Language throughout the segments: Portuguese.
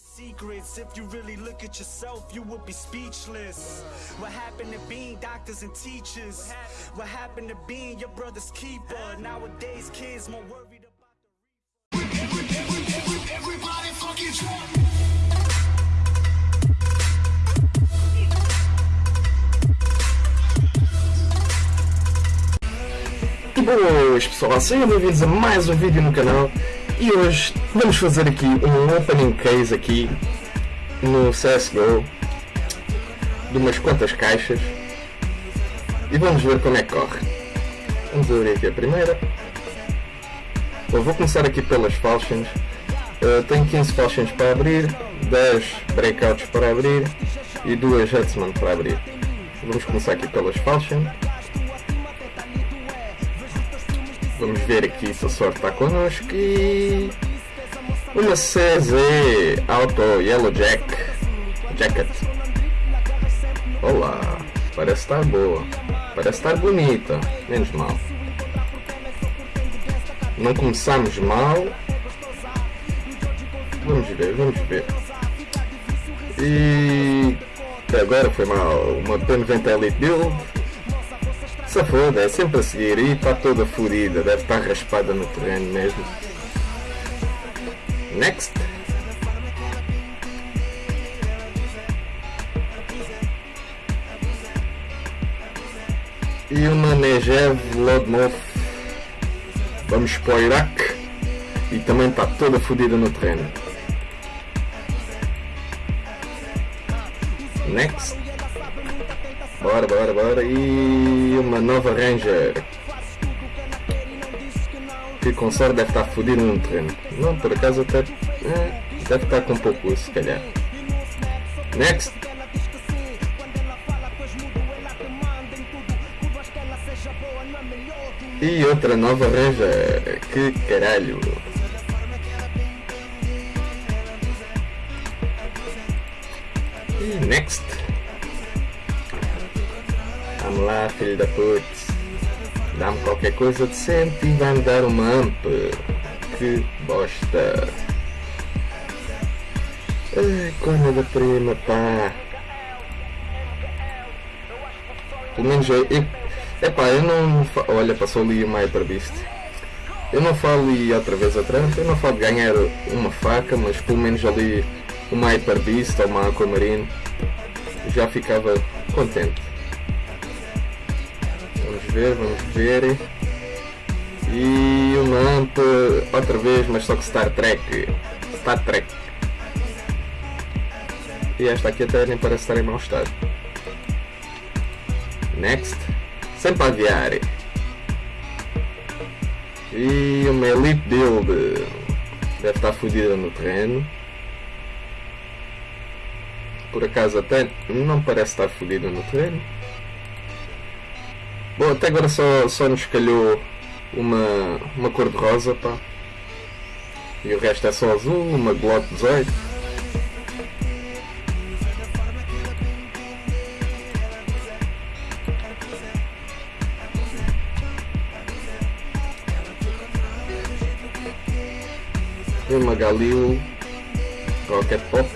secrets. If you really look at yourself, you would be speechless. What happened to being doctors and teachers? What happened to being your brother's keeper? Nowadays, kids more worried about the Everybody fucking drunk. Boas pessoal, sejam bem-vindos a mais um vídeo no canal e hoje vamos fazer aqui um opening case aqui no CSGO de umas quantas caixas e vamos ver como é que corre. Vamos abrir aqui a primeira. Bom, vou começar aqui pelas falchions. Uh, tenho 15 falchions para abrir, 10 breakouts para abrir e 2 Hutsman para abrir. Vamos começar aqui pelas falchions. Vamos ver aqui se a sorte está connosco e uma CZ Auto Yellow Jack Jacket. Olá, parece estar boa, parece estar bonita, menos mal. Não começamos mal. Vamos ver, vamos ver. E agora foi mal. Uma P90 Elite Build. Se foda, é sempre a seguir e está toda fodida, deve estar raspada no terreno mesmo. Next. E uma Negev Lodmov. Vamos para o Iraque. E também está toda fodida no terreno. Next. Bora, bora, bora. E uma nova Ranger. Que com deve estar fodido no terreno. Não, por acaso até. é, deve estar com pouco se calhar. Next. E outra nova Ranger. Que caralho. Next. Vamos lá, filho da putz. Dá-me qualquer coisa decente e vai-me dar uma amp. Que bosta. Ai, da prima, pá. Pelo menos eu. eu epá, eu não. Olha, passou ali uma Hyper Beast. Eu não falo e outra vez a trampa, eu não falo de ganhar uma faca, mas pelo menos ali uma Hyper Beast ou uma Aquamarine já ficava contente. Ver, vamos ver. E uma AMP outra vez, mas só que Star Trek. Star Trek. E esta aqui até nem parece estar em mau estado. Next. Sempre aviar. E uma Elite Build. Deve estar fodida no terreno. Por acaso até não parece estar fodida no terreno. Bom, até agora só, só nos calhou uma, uma cor de rosa, pá. E o resto é só azul, uma Glock 18. E uma Galil Rocket Pop.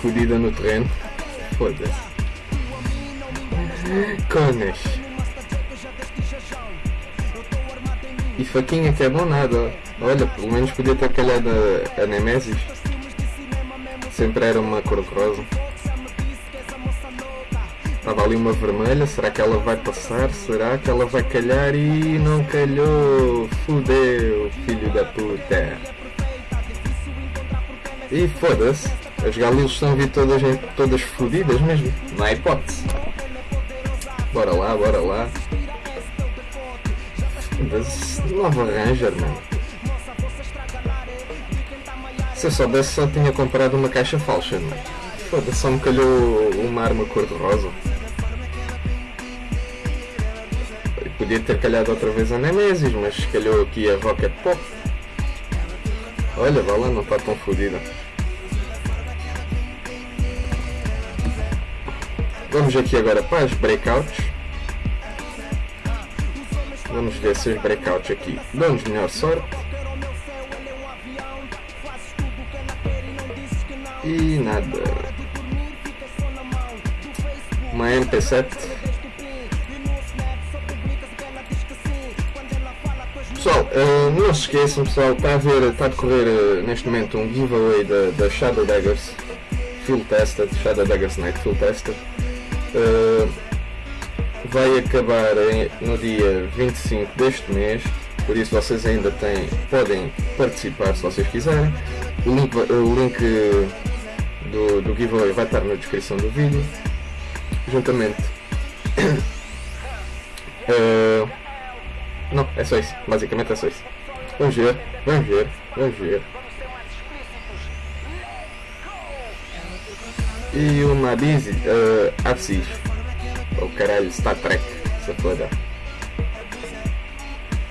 Fodida no terreno. Foda-se. Conas. E faquinha que é bom nada. Olha, pelo menos podia ter calhado a, a Nemesis. Sempre era uma cor rosa. Estava ali uma vermelha, será que ela vai passar? Será que ela vai calhar? E não calhou! Fudeu, filho da puta! E foda-se, as galilas estão a vir todas, todas fodidas mesmo, não há hipótese. Bora lá, bora lá. Foda-se, nova Ranger, mano. Se eu soubesse só tinha comprado uma caixa falsa, mano. Foda-se, só me calhou uma arma cor-de-rosa. Podia ter calhado outra vez a Nemesis, mas calhou aqui a Rocket Pop. Olha, vá lá, não está tão fodida. Vamos aqui agora para as breakouts. Vamos ver se os breakouts aqui dão-nos melhor sorte. E nada. Uma MP7. Pessoal, eh, não se esqueçam, pessoal, está a ver, está a decorrer eh, neste momento um giveaway da, da Shadow Daggers Full Tested, Shadow Daggers Night Full Tested. Vai acabar no dia 25 deste mês, por isso vocês ainda têm, podem participar se vocês quiserem. O link, o link do, do giveaway vai estar na descrição do vídeo, juntamente. Eh, não, é só isso, basicamente é só isso. Vamos ver, vamos ver, vamos ver. E uma Busy, uh, Axis. O caralho, Star Trek, se foda.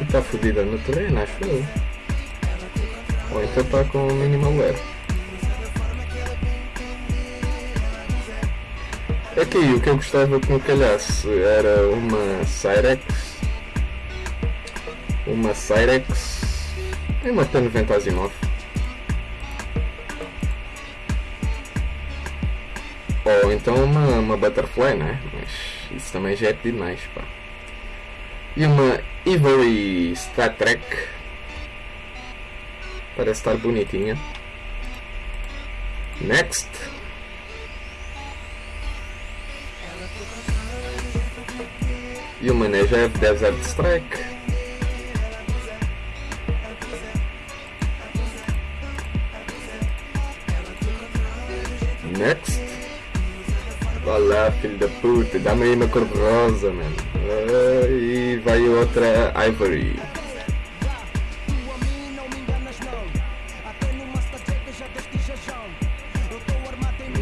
E está fodida no terreno, acho eu. Ou então está com o minimal wear. Aqui o que eu gostava que me calhasse era uma Cyrex. Uma Cyrex. E uma P90 Asimov. Ou então uma, uma Butterfly, né? Mas isso também já é pedir mais, pá. E uma Ivory Star Trek. Parece estar bonitinha. Next. E uma Negev Desert Strike. Next. Vá lá, filho da puta, dá-me aí uma cor de rosa, mano. E vai outra Ivory.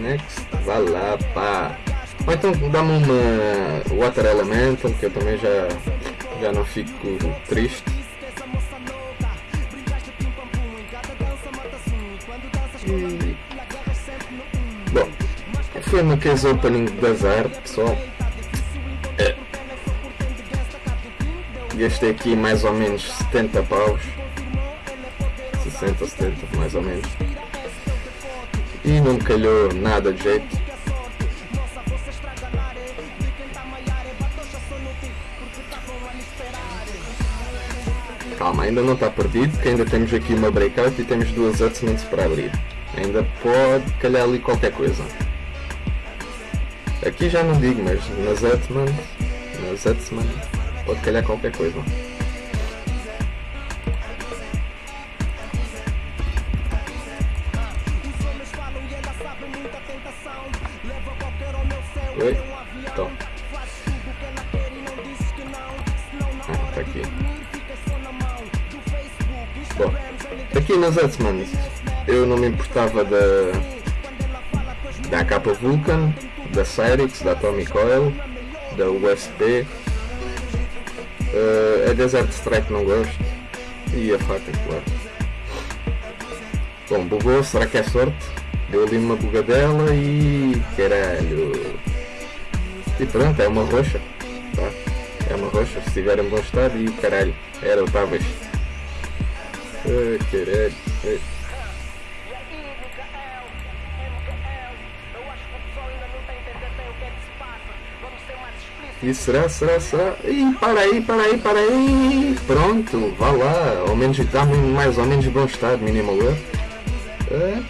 Next, vá lá, pá. Ou então dá-me uma Water Elemental, que eu também já, já não fico triste. Foi uma case opening de azar, pessoal. É. Gastei aqui mais ou menos 70 paus. 60, 70, mais ou menos. E não calhou nada de jeito. Calma, ainda não está perdido, porque ainda temos aqui uma breakout e temos duas adsements para abrir. Ainda pode calhar ali qualquer coisa. Aqui já não digo, mas nas Zetman, nas Zetman pode calhar qualquer coisa. Oi? Então. Ah, tá aqui. Bom, aqui nas Zetman eu não me importava da da capa Vulcan, da Cyrix, da Atomic Oil, da USP, uh, a Desert Strike não gosto e a faca, claro. Bom, bugou, será que é sorte? Deu ali uma bugadela e caralho. E pronto, é uma roxa. Tá? É uma roxa, se estiver em bom estado e caralho, era o Tavas. Ai caralho. E será, será, será? Ih, para aí, para aí, para aí. Pronto, vá lá. Ao menos está mais ou menos bom estado, wear. É,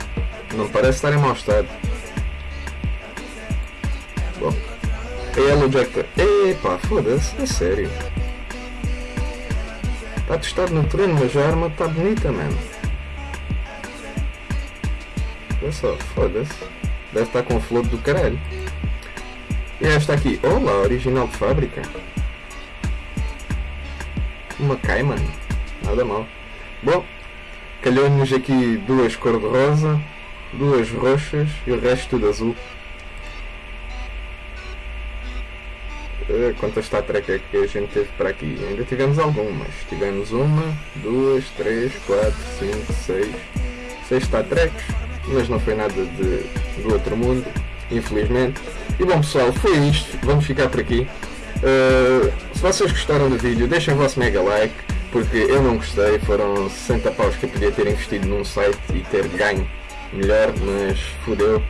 não parece estar em mau estado. Bom. A Yellow Jacket. Epá, foda-se, é sério. Está testado no treino, mas a arma está bonita, mano. Olha só, foda-se. Deve estar com flor do caralho. E esta aqui, olá, original de fábrica. Uma Cayman, nada mal. Bom, calhou-nos aqui duas cor-de-rosa, duas roxas e o resto tudo azul. Eh, Quantas Star Trek é que a gente teve para aqui? Ainda tivemos algumas. Tivemos uma, duas, três, quatro, cinco, seis. Seis Star Treks, mas não foi nada de, do outro mundo, infelizmente. E bom pessoal, foi isto. Vamos ficar por aqui. Uh, se vocês gostaram do vídeo, deixem o vosso mega like, porque eu não gostei. Foram 60 paus que eu podia ter investido num site e ter ganho melhor, mas fodeu.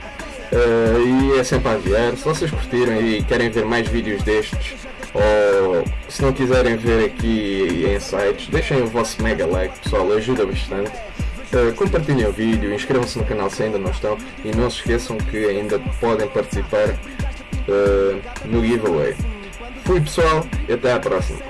Uh, e é sempre a aviar. Se vocês curtiram e querem ver mais vídeos destes, ou se não quiserem ver aqui em sites, deixem o vosso mega like, pessoal, ajuda bastante. Uh, compartilhem o vídeo, inscrevam-se no canal se ainda não estão e não se esqueçam que ainda podem participar uh, no giveaway. Fui pessoal e até à próxima.